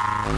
Bye.